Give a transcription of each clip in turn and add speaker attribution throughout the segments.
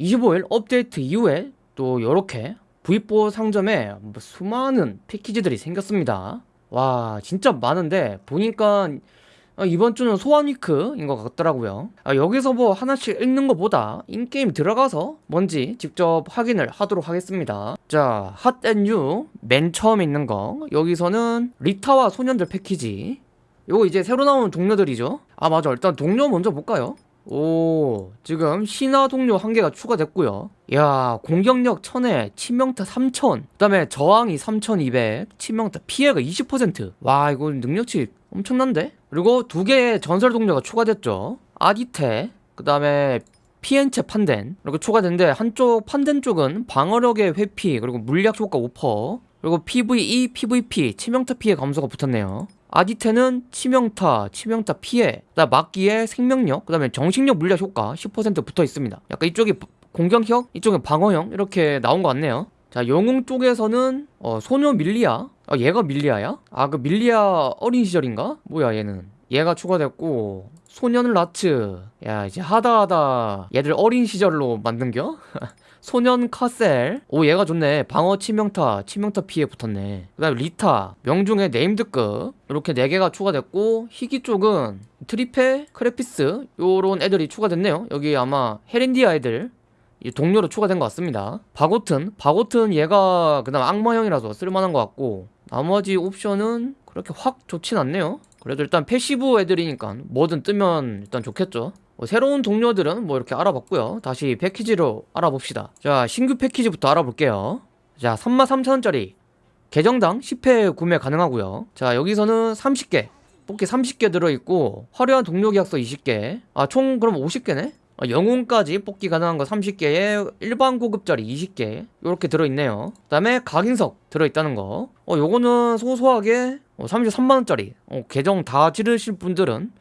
Speaker 1: 25일 업데이트 이후에 또 요렇게 V4 상점에 뭐 수많은 패키지들이 생겼습니다. 와 진짜 많은데 보니까 아, 이번 주는 소환 위크인 것 같더라고요. 아, 여기서 뭐 하나씩 읽는 것보다 인게임 들어가서 뭔지 직접 확인을 하도록 하겠습니다. 자 핫앤유 맨 처음에 있는 거. 여기서는 리타와 소년들 패키지. 요거 이제 새로 나오는 동료들이죠? 아 맞아. 일단 동료 먼저 볼까요 오 지금 신화 동료 한 개가 추가됐고요. 야 공격력 1000에 치명타 3000 그 다음에 저항이 3200 치명타 피해가 20%와 이거 능력치 엄청난데? 그리고 두 개의 전설 동료가 추가됐죠. 아디테 그 다음에 피엔체 판덴 이렇게 추가됐는데 한쪽 판덴 쪽은 방어력의 회피 그리고 물약 효과 5% 그리고 PVE, PVP 치명타 피해 감소가 붙었네요 아디테는 치명타, 치명타 피해, 그다음 막기의 생명력, 그 다음에 정신력 물약 효과 10% 붙어 있습니다. 약간 이쪽이 공격형, 이쪽은 방어형 이렇게 나온 것 같네요. 자, 영웅 쪽에서는 어, 소녀 밀리아, 아, 얘가 밀리아야? 아, 그 밀리아 어린 시절인가? 뭐야 얘는? 얘가 추가됐고 소년 라츠, 야 이제 하다하다 얘들 어린 시절로 만든겨? 소년 카셀. 오 얘가 좋네. 방어 치명타 치명타 피해 붙었네. 그 다음에 리타 명중의 named급. 이렇게 4개가 추가됐고 희귀 쪽은 트리페 크레피스 요런 애들이 추가됐네요. 여기 아마 헤렌디아 애들 동료로 추가된 것 같습니다. 바고튼 바고튼 얘가 그 다음 악마형이라서 쓸만한 것 같고 나머지 옵션은 그렇게 확 좋진 않네요. 그래도 일단 passive 애들이니까 뭐든 뜨면 일단 좋겠죠. 뭐 새로운 동료들은 뭐 이렇게 알아봤고요. 다시 패키지로 알아봅시다. 자 신규 패키지부터 알아볼게요. 자 33,000원짜리 계정당 10회 구매 가능하고요. 자 여기서는 30개 뽑기 30개 들어있고 화려한 동료 계약서 20개. 아 총 그럼 50개네? 아, 영웅까지 뽑기 가능한 거 30개에 일반 고급짜리 20개. 이렇게 들어있네요. 그 다음에 각인석 들어있다는 거. 어, 요거는 소소하게 어, 33만원짜리. 어, 계정 다 지르실 분들은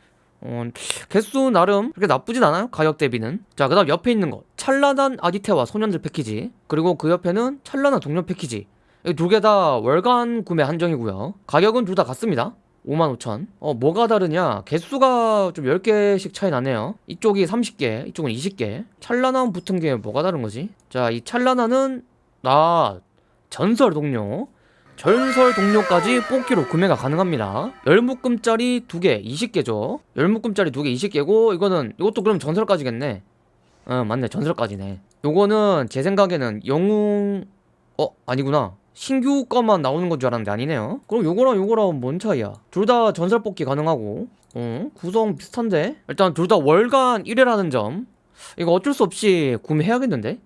Speaker 1: 어, 개수 나름 그렇게 나쁘진 않아요 가격 대비는. 자그 다음 옆에 있는 거. 찬란한 아디테와 소년들 패키지. 그리고 그 옆에는 찬란한 동료 패키지. 두 개 다 월간 구매 한정이고요. 가격은 둘 다 같습니다. 55,000 어 뭐가 다르냐? 개수가 좀 10개씩 차이 나네요. 이쪽이 30개 이쪽은 20개. 찬란한 붙은 게 뭐가 다른 거지? 자 이 찬란한은 나 전설 동료 전설 동료까지 뽑기로 구매가 가능합니다. 열묶음짜리 2개 20개죠. 열묶음짜리 2개 20개고 이거는 이것도 그럼 전설까지겠네. 어 맞네. 전설까지네. 요거는 제 생각에는 영웅 어 아니구나. 신규 거만 나오는 건 줄 알았는데 아니네요. 그럼 요거랑 요거랑 뭔 차이야? 둘 다 전설 뽑기 가능하고. 어 구성 비슷한데? 일단 둘 다 월간 1회라는 점. 이거 어쩔 수 없이 구매해야겠는데?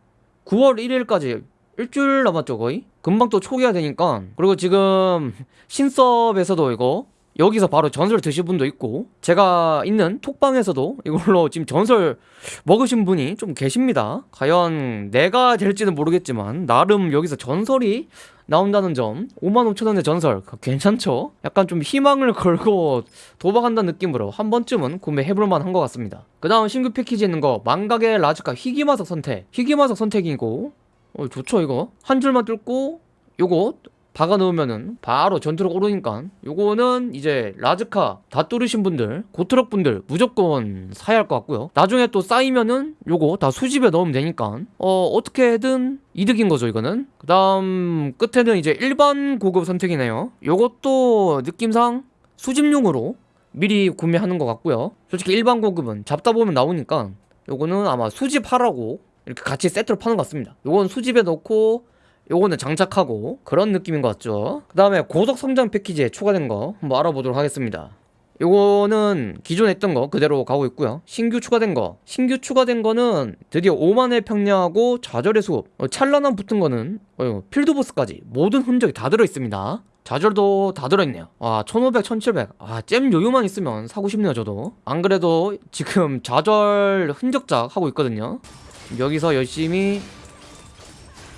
Speaker 1: 9월 1일까지 일주일 남았죠 거의? 금방 또 초기화 되니까. 그리고 지금 신섭에서도 이거 여기서 바로 전설 드신 분도 있고 제가 있는 톡방에서도 이걸로 지금 전설 먹으신 분이 좀 계십니다. 과연 내가 될지는 모르겠지만 나름 여기서 전설이 나온다는 점 55,000원의 전설 괜찮죠? 약간 좀 희망을 걸고 도박한다는 느낌으로 한 번쯤은 구매해볼 만 한 것 같습니다. 그 다음 신규 패키지 있는 거 망각의 라즈카 희귀마석 선택. 희귀마석 선택이고 어 좋죠 이거. 한 줄만 뚫고 요거 박아 놓으면은 바로 전투로 오르니까 요거는 이제 라즈카 다 뚫으신 분들 고트럭 분들 무조건 사야 할 것 같고요. 나중에 또 쌓이면은 요거 다 수집에 넣으면 되니까 어 어떻게든 이득인 거죠 이거는. 그 다음 끝에는 이제 일반 고급 선택이네요. 요것도 느낌상 수집용으로 미리 구매하는 것 같고요. 솔직히 일반 고급은 잡다 보면 나오니까 요거는 아마 수집하라고 이렇게 같이 세트로 파는 것 같습니다. 요건 수집에 넣고 요거는 장착하고 그런 느낌인 것 같죠? 그 다음에 고속 성장 패키지에 추가된 거 한번 알아보도록 하겠습니다. 요거는 기존에 했던 거 그대로 가고 있고요. 신규 추가된 거. 신규 추가된 거는 드디어 5만의 평야하고 좌절의 수업 어, 찰나남 붙은 거는 어, 필드보스까지 모든 흔적이 다 들어있습니다. 좌절도 다 들어있네요. 와 1500, 1700 아 잼 여유만 있으면 사고 싶네요 저도. 안 그래도 지금 좌절 흔적작 하고 있거든요 여기서 열심히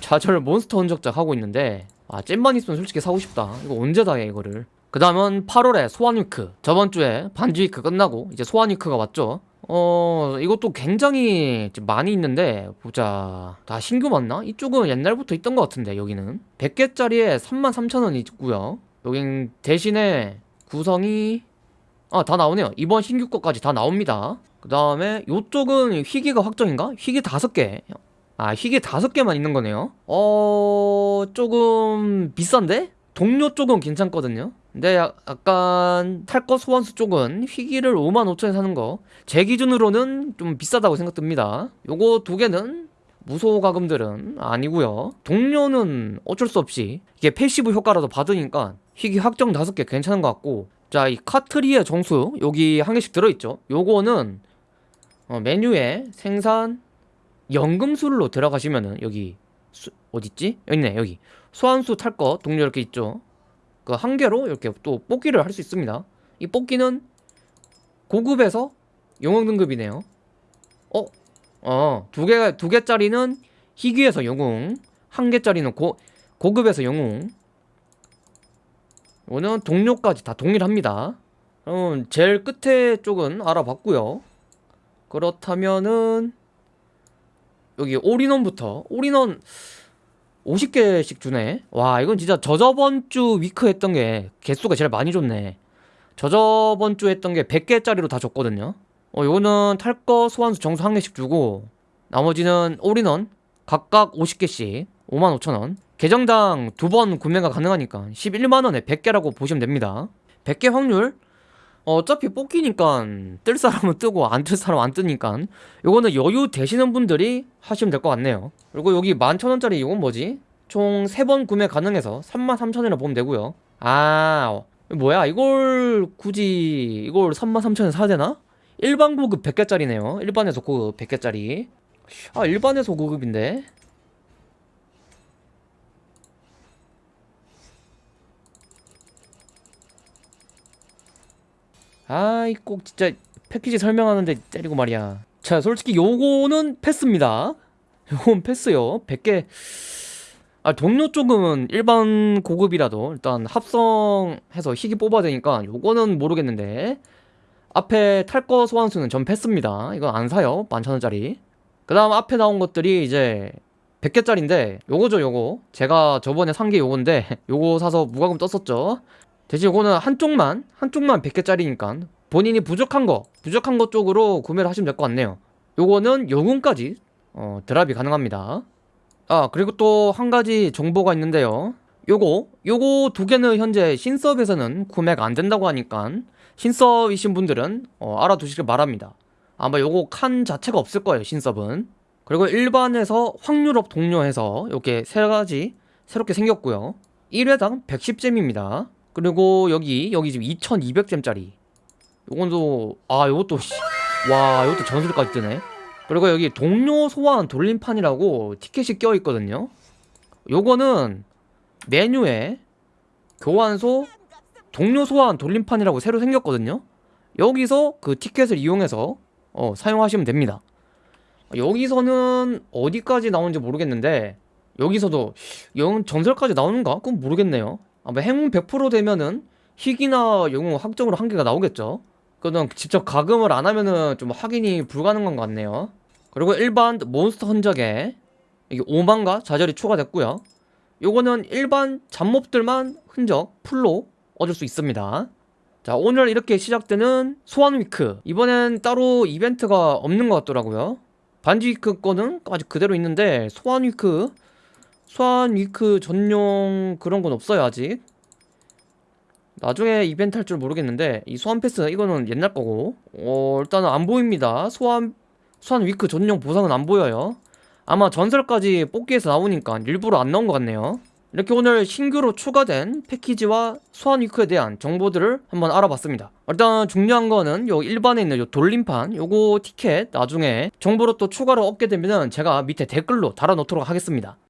Speaker 1: 좌절 몬스터 흔적작 하고 있는데 아 잼만 있으면 솔직히 사고 싶다. 이거 언제 다해 이거를? 그 다음은 8월에 소환위크. 저번주에 반지위크 끝나고 이제 소환위크가 왔죠. 어 이것도 굉장히 많이 있는데 보자. 다 신규 맞나? 이쪽은 옛날부터 있던 것 같은데 여기는. 100개짜리에 33,000원 있고요. 여긴 대신에 구성이 아 다 나오네요. 이번 신규 거까지 다 나옵니다 그 다음에 이쪽은 희귀가 확정인가? 희귀 5개. 아 희귀 다섯 개만 있는 거네요. 어 조금 비싼데? 동료 쪽은 괜찮거든요. 근데 야- 약간 탈거 소환수 쪽은 희귀를 55,000에 사는 거. 제 기준으로는 좀 비싸다고 생각됩니다. 요거 두 개는 무소 가금들은 아니고요. 동료는 어쩔 수 없이 이게 passive 효과라도 받으니까 희귀 확정 다섯 개 괜찮은 것 같고. 자 이 카트리의 정수 여기 한 개씩 들어있죠. 요거는 어, 메뉴에 생산 연금술로 들어가시면은 여기 수, 어딨지? 여기 있네 여기. 소환수 탈 거 동료 이렇게 있죠? 그 한 개로 이렇게 또 뽑기를 할 수 있습니다. 이 뽑기는 고급에서 영웅 등급이네요. 어? 어, 두 개, 두 개짜리는 희귀에서 영웅 한 개짜리는 고, 고급에서 영웅. 이거는 동료까지 다 동일합니다. 그럼 제일 끝에 쪽은 알아봤고요 그렇다면은 여기 all-in-one부터 all-in-one 50개씩 주네. 와 이건 진짜 저저번 주 week 했던 게 개수가 제일 많이 줬네. 저저번 주 했던 게 100개짜리로 다 줬거든요. 어 요거는 탈거 소환수 정수 한 개씩 주고 나머지는 올인원 각각 50개씩 55,000원. 계정당 두 번 구매가 가능하니까 11만원에 100개라고 보시면 됩니다. 100개 확률 어, 어차피 뽑기니까 뜰 사람은 뜨고 안 뜰 사람은 안 뜨니까 요거는 여유 되시는 분들이 하시면 될 것 같네요. 그리고 여기 11,000원짜리 이건 뭐지? 총 3번 구매 가능해서 33,000원이라 보면 되고요. 아 뭐야? 이걸 굳이 이걸 33,000원 사야 되나? 일반 고급 100개짜리네요. 일반에서 고급 100개짜리. 아 일반에서 고급인데 아이 꼭 진짜 패키지 설명하는데 때리고 말이야. 자 솔직히 요거는 패스입니다. 요건 패스요. 100개. 아 동료 쪽은 일반 고급이라도 일단 합성해서 희귀 뽑아야 되니까 요거는 모르겠는데. 앞에 탈 거 소환수는 전 패스입니다. 이건 안 사요. 11,000원짜리. 그 다음 앞에 나온 것들이 이제 100개짜리인데 요거죠 요거. 제가 저번에 산 게 요건데 요거 사서 무과금 떴었죠 대신 요거는 한쪽만 한쪽만 100개짜리니까 본인이 부족한 거 부족한 것 쪽으로 구매를 하시면 될 것 같네요. 요거는 영웅까지 어, 드랍이 가능합니다. 아 그리고 또 한 가지 정보가 있는데요. 요거 요거 두 개는 현재 신섭에서는 구매가 안 된다고 하니까 신섭이신 분들은 어, 알아두시길 바랍니다. 아마 요거 칸 자체가 없을 거예요 신섭은 그리고 일반에서 확률업 동료해서 이렇게 세 가지 새롭게 생겼고요. 1회당 110잼입니다 그리고 여기 여기 지금 2200잼짜리. 요건도 아 요것도 씨, 와 요것도 전술까지 뜨네. 그리고 여기 동료 소환 돌림판이라고 티켓이 껴 있거든요. 요거는 메뉴에 교환소 동료 소환 돌림판이라고 새로 생겼거든요. 여기서 그 티켓을 이용해서 어, 사용하시면 됩니다. 여기서는 어디까지 나오는지 모르겠는데 여기서도 영 전설까지 나오는가? 그건 모르겠네요 아마 행운 100% 되면은 희귀나 영웅 확정으로 한 개가 나오겠죠. 그거는 직접 가금을 안 하면은 좀 확인이 불가능한 것 같네요. 그리고 일반 몬스터 흔적에 이게 5만가 좌절이 추가됐고요. 요거는 일반 잡몹들만 흔적 풀로 얻을 수 있습니다. 자 오늘 이렇게 시작되는 소환 위크. 이번엔 따로 이벤트가 없는 것 같더라고요. 반지 week 거는 아직 그대로 있는데 소환 week 소환 week 전용 그런 건 없어요 아직. 나중에 이벤트 할 줄 모르겠는데 이 소환 패스 이거는 옛날 거고. 어 일단은 안 보입니다. 소환 소환 week 전용 보상은 안 보여요. 아마 전설까지 뽑기에서 나오니까 일부러 안 나온 것 같네요. 이렇게 오늘 신규로 추가된 패키지와 소환 week에 대한 정보들을 한번 알아봤습니다. 일단 중요한 거는 요 일반에 있는 요 돌림판 요거 티켓 나중에 정보로 또 추가로 얻게 되면은 제가 밑에 댓글로 달아놓도록 하겠습니다